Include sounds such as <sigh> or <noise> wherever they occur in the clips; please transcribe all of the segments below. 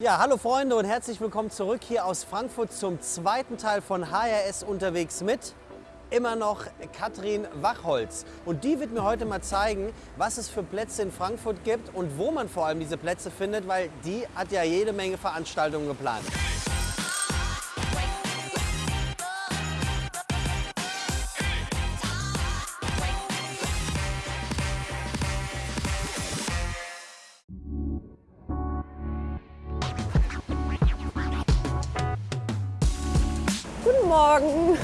Ja, hallo Freunde und herzlich willkommen zurück hier aus Frankfurt zum zweiten Teil von HRS unterwegs mit immer noch Katrin Wachholz. Und die wird mir heute mal zeigen, was es für Plätze in Frankfurt gibt und wo man vor allem diese Plätze findet, weil die hat ja jede Menge Veranstaltungen geplant. Guten Morgen.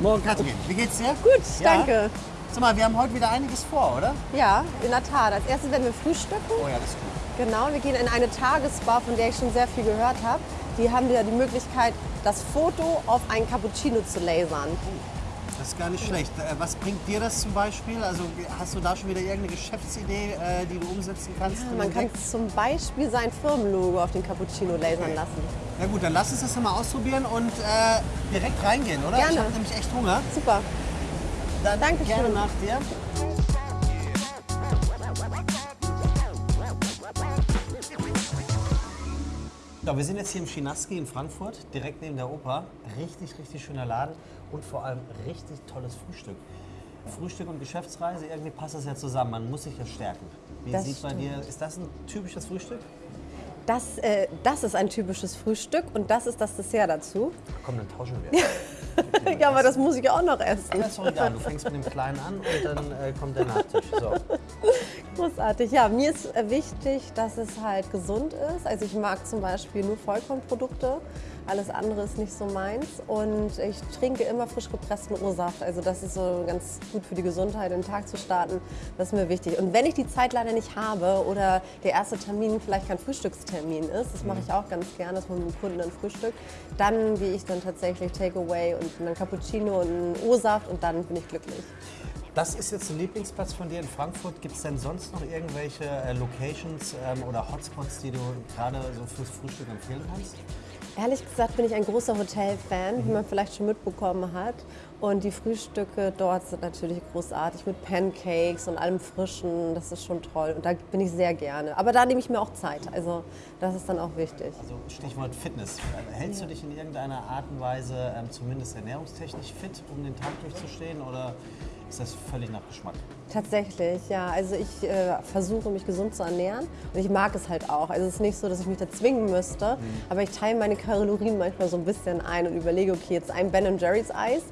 Morgen Katrin, wie geht's dir? Gut, Ja? danke. Sag mal, wir haben heute wieder einiges vor, oder? Ja, in der Tat. Als erstes werden wir frühstücken. Oh ja, das ist gut. Genau, wir gehen in eine Tagesbar, von der ich schon sehr viel gehört habe. Die haben ja die Möglichkeit, das Foto auf einen Cappuccino zu lasern. Das ist gar nicht schlecht. Äh, Was bringt dir das zum Beispiel? Also hast du da schon wieder irgendeine Geschäftsidee, äh, die du umsetzen kannst? Man kann zum Beispiel sein Firmenlogo auf den Cappuccino lasern lassen. Na gut, dann lass uns das mal ausprobieren und äh, direkt reingehen, oder? Gerne. Ich habe nämlich echt Hunger. Super. Dann Dankeschön. gerne nach dir. Ja, wir sind jetzt hier im Chinaski in Frankfurt, direkt neben der Oper. Richtig, richtig schöner Laden und vor allem richtig tolles Frühstück. Frühstück und Geschäftsreise, irgendwie passt das ja zusammen. Man muss sich ja stärken. Wie Das sieht bei stimmt. dir, ist das ein typisches Frühstück? Das, äh, das ist ein typisches Frühstück und das ist das Dessert dazu. Komm, dann tauschen wir. <laughs> Ja, aber das muss ich auch noch essen. Ja, ist doch egal, du fängst mit dem Kleinen an und dann äh, kommt der Nachtisch. So. <laughs> Großartig. Ja, mir ist äh, wichtig, dass es halt gesund ist. Also ich mag zum Beispiel nur Vollkornprodukte. Alles andere ist nicht so meins. Und ich trinke immer frisch gepressten O-Saft. Also das ist so ganz gut für die Gesundheit, den Tag zu starten. Das ist mir wichtig. Und wenn ich die Zeit leider nicht habe oder der erste Termin vielleicht kein Frühstückstermin ist, das mache ich auch ganz gerne, dass man mit dem Kunden dann frühstückt, dann gehe ich dann tatsächlich Takeaway und einen Cappuccino und einen O-Saft und dann bin ich glücklich. Das ist jetzt ein Lieblingsplatz von dir in Frankfurt. Gibt es denn sonst noch irgendwelche äh, Locations ähm, oder Hotspots, die du gerade so fürs Frühstück empfehlen kannst? Ehrlich gesagt bin ich ein großer Hotelfan, wie man vielleicht schon mitbekommen hat. Und die Frühstücke dort sind natürlich großartig mit Pancakes und allem Frischen. Das ist schon toll. Und da bin ich sehr gerne. Aber da nehme ich mir auch Zeit. Also das ist dann auch wichtig. Also Stichwort Fitness. Hältst du dich in irgendeiner Art und Weise ähm, zumindest ernährungstechnisch fit, um den Tag durchzustehen oder ist das völlig nach Geschmack? Tatsächlich, ja. Also ich äh, versuche mich gesund zu ernähren und ich mag es halt auch. Also es ist nicht so, dass ich mich da zwingen müsste, aber ich teile meine Kalorien manchmal so ein bisschen ein und überlege, okay, jetzt ein Ben Jerry's Eis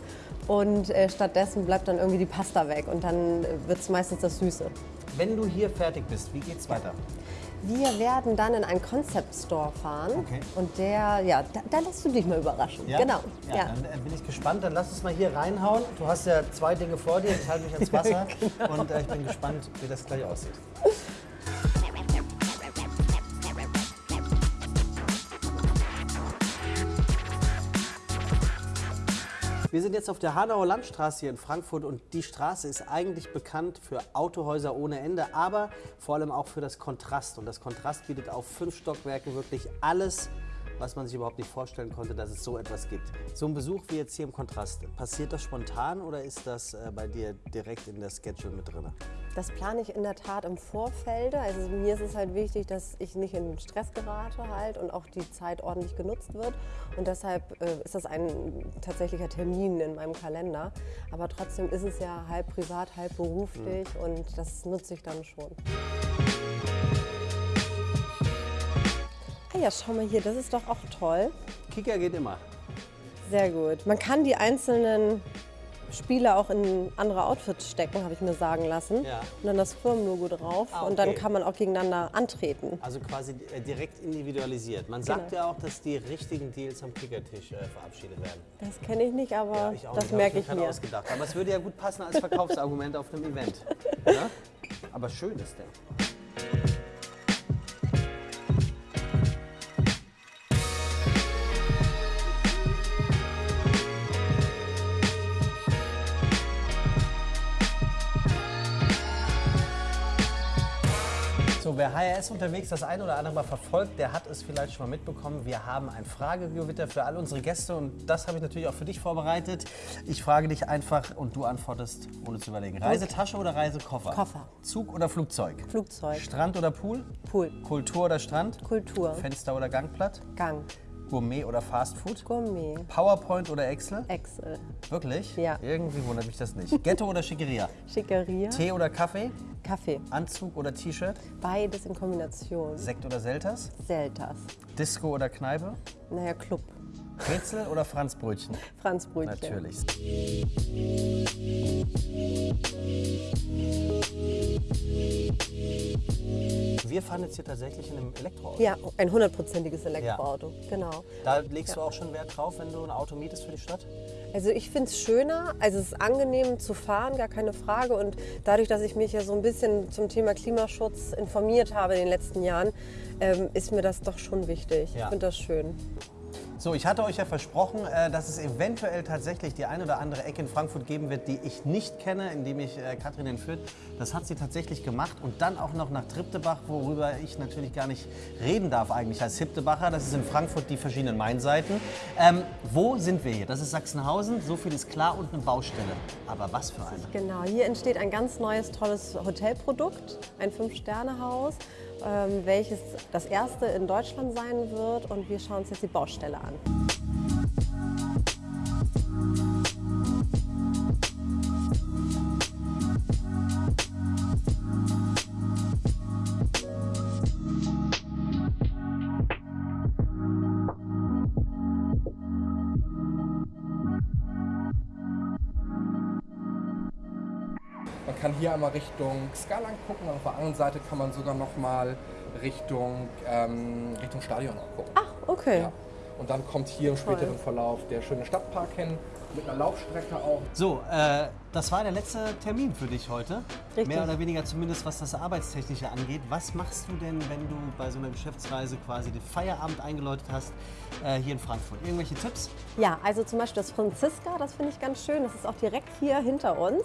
und äh, stattdessen bleibt dann irgendwie die Pasta weg und dann wird es meistens das Süße. Wenn du hier fertig bist, wie geht's weiter? Wir werden dann in einen Concept Store fahren Okay. und der, ja, da, da lässt du dich mal überraschen. Genau. Ja, Ja. Dann äh, bin ich gespannt. Dann lass uns mal hier reinhauen. Du hast ja zwei Dinge vor dir. Ich halte mich ans <laughs> Wasser Genau. und äh, ich bin gespannt, wie das gleich aussieht. Wir sind jetzt auf der Hanauer Landstraße hier in Frankfurt und die Straße ist eigentlich bekannt für Autohäuser ohne Ende, aber vor allem auch für das Kontrast. Und das Kontrast bietet auf fünf Stockwerken wirklich alles, was man sich überhaupt nicht vorstellen konnte, dass es so etwas gibt. So ein Besuch wie jetzt hier im Kontrast, passiert das spontan oder ist das äh, bei dir direkt in der Schedule mit drin? Das plane ich in der Tat im Vorfeld. Also mir ist es halt wichtig, dass ich nicht in Stress gerate halt und auch die Zeit ordentlich genutzt wird. Und deshalb äh, ist das ein tatsächlicher Termin in meinem Kalender. Aber trotzdem ist es ja halb privat, halb beruflich und das nutze ich dann schon. Ja, schau mal hier, das ist doch auch toll. Kicker geht immer. Sehr gut. Man kann die einzelnen Spiele auch in andere Outfits stecken, habe ich mir sagen lassen. Ja. Und dann das Firmenlogo drauf. Ah, Und dann okay. kann man auch gegeneinander antreten. Also quasi äh, direkt individualisiert. Man sagt Genau. ja auch, dass die richtigen Deals am Kickertisch äh, verabschiedet werden. Das kenne ich nicht, aber Ja, ich auch das nicht, merke ich gerade mir. ausgedacht. Aber es würde ja gut passen als Verkaufsargument auf einem Event. Ja? <laughs> Aber schön ist der. So, wer HRS unterwegs das ein oder andere Mal verfolgt, der hat es vielleicht schon mal mitbekommen. Wir haben ein Fragegewitter für all unsere Gäste und das habe ich natürlich auch für dich vorbereitet. Ich frage dich einfach und du antwortest ohne zu überlegen. Reisetasche oder Reisekoffer? Koffer. Zug oder Flugzeug? Flugzeug. Strand oder Pool? Pool. Kultur oder Strand? Kultur. Fenster oder Gangplatt? Gang. Gourmet oder Fastfood? Gourmet. PowerPoint oder Excel? Excel. Wirklich? Ja. Irgendwie wundert mich das nicht. Ghetto oder Schickeria? Schickeria. Tee oder Kaffee? Kaffee. Anzug oder T-Shirt? Beides in Kombination. Sekt oder Selters? Selters. Disco oder Kneipe? Naja, Club. Brezel oder Franzbrötchen? Franzbrötchen. Natürlich. Wir fahren jetzt hier tatsächlich in einem Elektroauto. Ja, ein hundertprozentiges Elektroauto. Genau. Da legst du auch schon Wert drauf, wenn du ein Auto mietest für die Stadt? Also ich finde es schöner, also es ist angenehm zu fahren, gar keine Frage. Und dadurch, dass ich mich ja so ein bisschen zum Thema Klimaschutz informiert habe in den letzten Jahren, ähm, ist mir das doch schon wichtig. Ja. Ich finde das schön. So, ich hatte euch ja versprochen, äh, dass es eventuell tatsächlich die ein oder andere Ecke in Frankfurt geben wird, die ich nicht kenne, indem ich äh, Katrin entführt. Das hat sie tatsächlich gemacht und dann auch noch nach Triptebach, worüber ich natürlich gar nicht reden darf eigentlich als Hiptebacher. Das ist in Frankfurt die verschiedenen Mainseiten. Ähm, wo sind wir hier? Das ist Sachsenhausen, so viel ist klar und eine Baustelle. Aber was für eine? Genau, hier entsteht ein ganz neues, tolles Hotelprodukt, ein Fünf-Sterne-Haus, welches das erste in Deutschland sein wird. Und wir schauen uns jetzt die Baustelle an. Man kann hier einmal Richtung Skalang gucken, auf der anderen Seite kann man sogar noch mal Richtung, ähm, Richtung Stadion auch gucken. Ach, okay. Ja. Und dann kommt hier im späteren Verlauf der schöne Stadtpark hin, mit einer Laufstrecke auch. So, äh, das war der letzte Termin für dich heute. Richtig. Mehr oder weniger zumindest, was das Arbeitstechnische angeht. Was machst du denn, wenn du bei so einer Geschäftsreise quasi den Feierabend eingeläutet hast äh, hier in Frankfurt? Irgendwelche Tipps? Ja, also zum Beispiel das Franziska, das finde ich ganz schön. Das ist auch direkt hier hinter uns.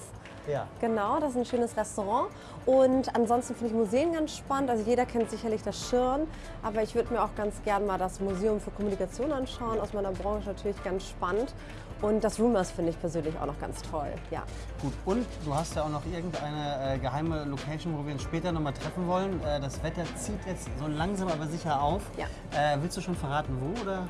Ja. Genau, das ist ein schönes Restaurant. Und ansonsten finde ich Museen ganz spannend. Also jeder kennt sicherlich das Schirn, aber ich würde mir auch ganz gern mal das Museum für Kommunikation anschauen. Aus meiner Branche natürlich ganz spannend. Und das Rumors finde ich persönlich auch noch ganz toll. Ja. Gut, und du hast ja auch noch irgendeine äh, geheime Location, wo wir uns später nochmal treffen wollen. Äh, das Wetter zieht jetzt so langsam aber sicher auf. Ja. Äh, willst du schon verraten, wo? Oder?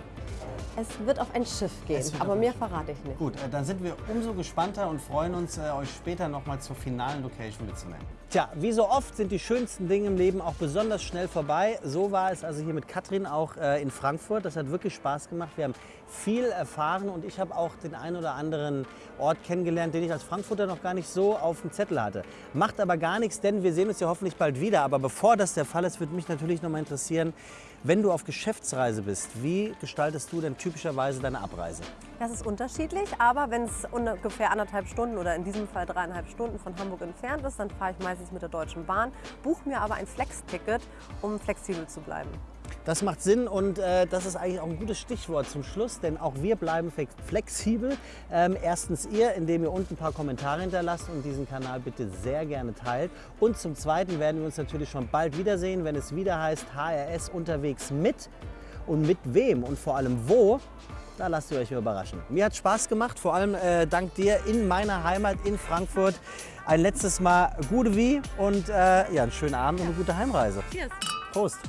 Es wird auf ein Schiff gehen, aber mehr verrate ich nicht. Gut, äh, dann sind wir umso gespannter und freuen uns, äh, euch später nochmal zur finalen Location mitzunehmen. Tja, wie so oft sind die schönsten Dinge im Leben auch besonders schnell vorbei. So war es also hier mit Katrin auch äh, in Frankfurt. Das hat wirklich Spaß gemacht. Wir haben viel erfahren und ich habe auch den einen oder anderen Ort kennengelernt, den ich als Frankfurter noch gar nicht so auf dem Zettel hatte. Macht aber gar nichts, denn wir sehen uns ja hoffentlich bald wieder. Aber bevor das der Fall ist, würde mich natürlich noch mal interessieren, wenn du auf Geschäftsreise bist, wie gestaltest du denn typischerweise deine Abreise? Das ist unterschiedlich, aber wenn es ungefähr anderthalb Stunden oder in diesem Fall dreieinhalb Stunden von Hamburg entfernt ist, dann fahre ich meistens mit der Deutschen Bahn, buche mir aber ein Flex-Ticket, um flexibel zu bleiben. Das macht Sinn und äh, das ist eigentlich auch ein gutes Stichwort zum Schluss, denn auch wir bleiben flex- flexibel. Ähm, erstens ihr, indem ihr unten ein paar Kommentare hinterlasst und diesen Kanal bitte sehr gerne teilt. Und zum Zweiten werden wir uns natürlich schon bald wiedersehen, wenn es wieder heißt HRS unterwegs mit und mit wem und vor allem wo. Da lasst ihr euch überraschen. Mir hat Spaß gemacht, vor allem äh, dank dir in meiner Heimat in Frankfurt. Ein letztes Mal gute wie und äh, ja, einen schönen Abend und eine gute Heimreise. Cheers! Prost!